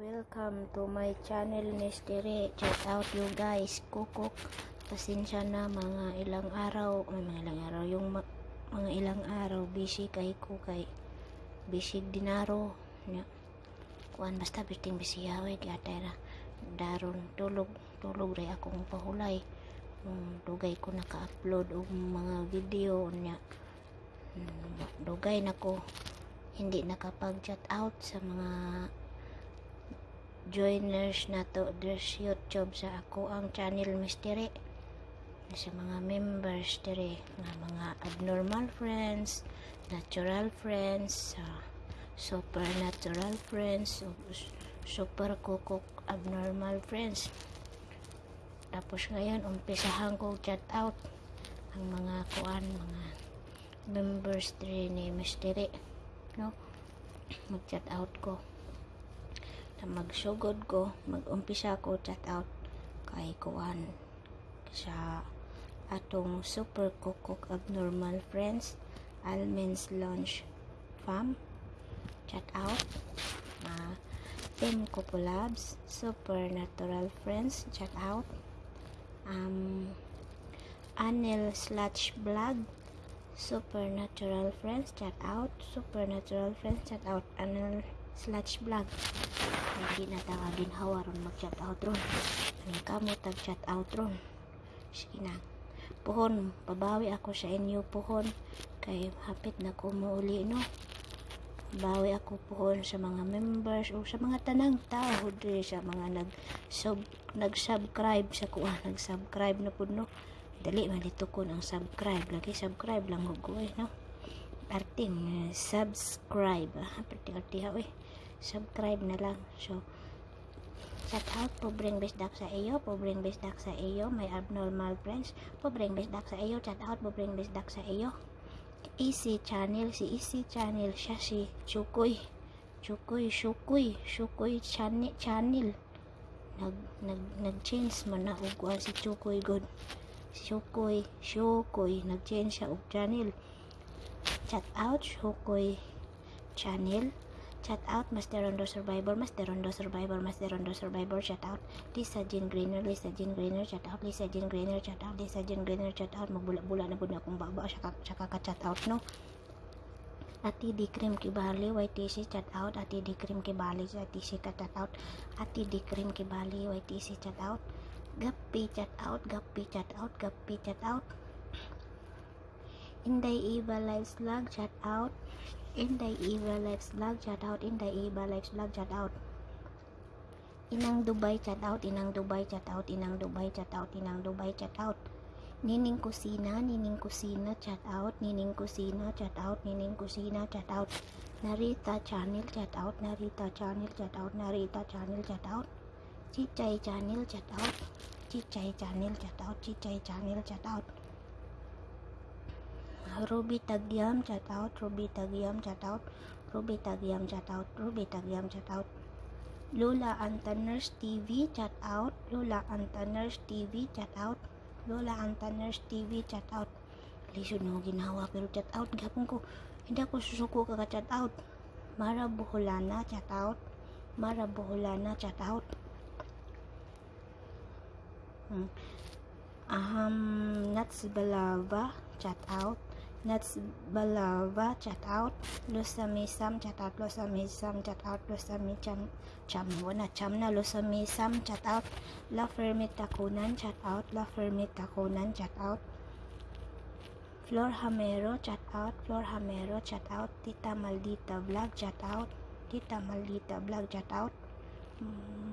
Welcome to my channel Mystery. Check out you guys. Kukuk. Pasensya na mga ilang araw. May mga ilang araw. Yung mga ilang araw. Busy kay ko kay Busy dinaro. Nya. Kuan basta biting busy yawe. Kaya tera. Daron tulog. Tulog rin akong pahulay. Um, dugay ko naka-upload og mga video niya. Hmm, dugay na ko hindi nakapag-chat out sa mga joiners na to there's YouTube sa ako ang channel mystery sa mga members dire nga mga abnormal friends natural friends sa supernatural friends super kukuk abnormal friends. Tapos ngayon umpisahan ko chat out ang mga kuan mga members dire ni mystery no? Mag-chat out ko na magsugod ko mag-umpisa ko chat out kay kuan. Sa atong super kukuk abnormal friends Almen's Lunch Fam. Chat out. Uh, Team Kupulabs Supernatural Friends chat out. Um, Anil Sludge Blog Supernatural Friends chat out. Supernatural Friends chat out. Anil Sludge Blog hindi na taga ginhawa ron mag-chat out ron. Ang kamo tag-chat out ron. Sige na. Puhon pabawi ako sa inyo puhon. Kay hapit na ko muuli no? Bawi ako puhon sa mga members o sa mga tanang tao diri sa mga nag sub nag-subscribe sa kuha. Nag-subscribe na pud no? Dali malito ko ang subscribe. Lagi subscribe lang ko eh no? Arting eh, subscribe. Ah perti arti ha eh subscribe na lang so Shout out, pobreng bisdak sa iyo, pobreng bisdak sa iyo, may abnormal friends, pobreng bisdak sa iyo, shout out, pobreng bisdak sa iyo. Easy channel, si Easy channel, siya si Chukoy, Chukoy, Shukoy, Shukoy channel, channel. Nag, nag, nag-change man na og si Chukoy good. Shukoy, Shukoy, nag-change siya og channel. Shout out, Shukoy channel. Chat out Master Rondo Survivor, Master Rondo Survivor, Master Rondo Survivor, chat out Lisa Jean Greener, Lisa Jean Greener, chat out Lisa Jean Greener, chat out Lisa Jean Greener, chat out magbula-bula na pud akong baba siya siya ka-chat out no. Ati di cream kibali YTC chat out Ati di cream kibali YTC ka chat out Ati di cream kibali YTC chat out Gappi chat out Gappi chat out Gappi chat out Inday Eva Lives Vlog chat out Inday Eva Lives Vlog chat out Inday Eva Lives Vlog chat out. Inang Dubai chat out Inang Dubai chat out Inang Dubai chat out Inang Dubai chat out. Nining Kusina Nining Kusina chat out Nining Kusina chat out Nining Kusina chat out. Narita channel chat out Narita channel chat out Narita channel chat out. Chichay channel chat out Chichay channel chat out Chichay channel chat out Ruby Tagyam chat out Ruby Tagyam chat out Ruby Tagyam chat out Ruby Tagyam chat out Lola Antaners TV chat out Lola Antaners TV chat out Lola Antaners TV chat out lisod na ginawa pero chat out gapon ko hindi ako susuko ka chat out Mara Buholana chat out Mara Buholana chat out hmm. Aham Nats Balava chat out Nats Balava chat out Lusamisam chat out Lusamisam chat out Lusamisam cham wala cham na Lusamisam chat out La Fermita Kunan chat out La Fermita Kunan chat out Flor Hamero chat out Flor Hamero chat out Tita Maldita vlog chat out Tita Maldita vlog chat out hmm.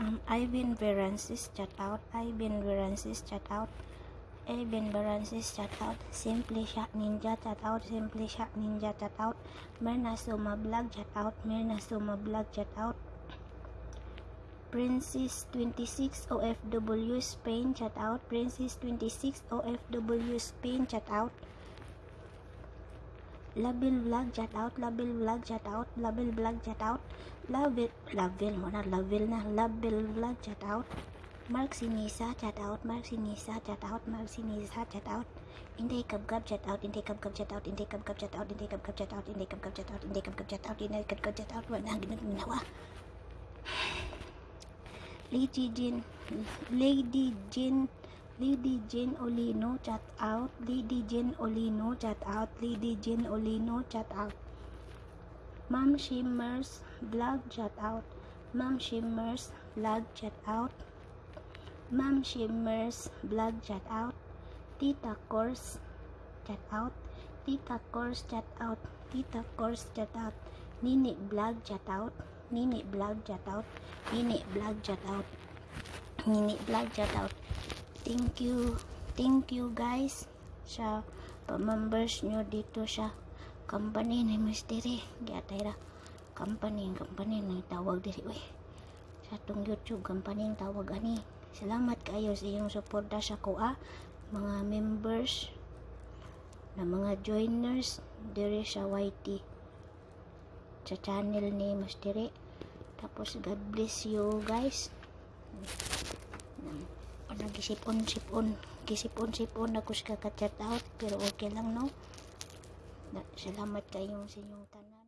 Um, Ivan Veransis chat out. Ivan Veransis chat out. Ivan Veransis chat out. Simply Shot Ninja chat out. Simply Shot Ninja chat out. Mirna Suma chat out. Mirna Suma chat out. Princess 26 OFW Spain chat out. Princess 26 OFW Spain chat out. Labil vlog chat out, Labil vlog chat out, Labil vlog chat out, Labil, Labil mo na, Labil na, Labil vlog chat out, Mark Sinisa chat out, Mark Sinisa chat out, Mark Sinisa chat out, Inday kabgab chat out, inday kabgab chat out, inday kabgab chat out, inday kabgab chat out, inday kabgab chat out, inday kabgab chat out, inday kabgab chat out, wala nang ginagawa. Lady Jean, Lady Jean, Lady Jean Olino chat out, Lady Jean Olino chat out, Lady Jean Olino chat out. Ma'am Shimmers vlog chat out, Ma'am Shimmers vlog chat out. Ma'am Shimmers vlog chat out. Tita Course chat out. Tita Course chat out. Tita Course chat out. Nini vlog chat out. Nini vlog chat out. Nini vlog chat out. Nini vlog chat out. Thank you. Thank you guys sa pa-members nyo dito sa company ni Mystery. Gatay ra. Company, company na tawag diri. Uy, sa tong YouTube company ang tawag ani. Salamat kayo sa iyong suporta sa kuha mga members na mga joiners diri sa YT sa channel ni Mystery. Tapos God bless you guys. Nagisipon-sipon, gisipon-sipon ako sa kaka-chat out pero okay lang no. Salamat kayo sa inyong tanan.